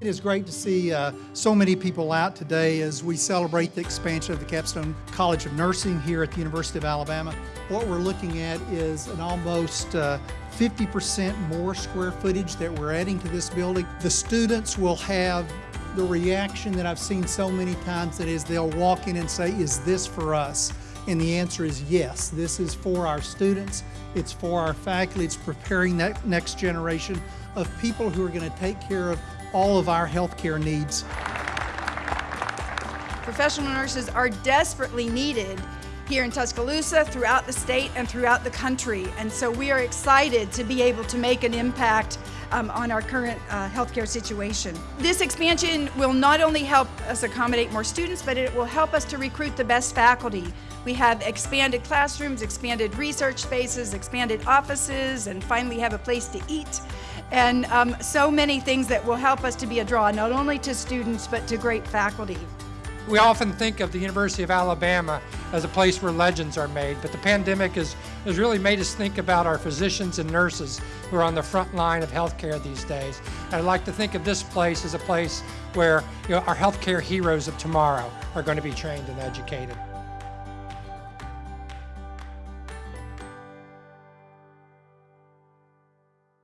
It is great to see uh, so many people out today as we celebrate the expansion of the Capstone College of Nursing here at the University of Alabama. What we're looking at is an almost 50% more square footage that we're adding to this building. The students will have the reaction that I've seen so many times that is they'll walk in and say, is this for us? And the answer is yes, this is for our students, it's for our faculty, it's preparing that next generation of people who are going to take care of all of our healthcare needs. Professional nurses are desperately needed here in Tuscaloosa, throughout the state, and throughout the country. And so we are excited to be able to make an impact um, on our current uh, healthcare situation. This expansion will not only help us accommodate more students, but it will help us to recruit the best faculty. We have expanded classrooms, expanded research spaces, expanded offices, and finally have a place to eat. And um, so many things that will help us to be a draw, not only to students, but to great faculty. We often think of the University of Alabama as a place where legends are made, but the pandemic has, has really made us think about our physicians and nurses who are on the front line of healthcare these days. And I'd like to think of this place as a place where you know, our healthcare heroes of tomorrow are going to be trained and educated.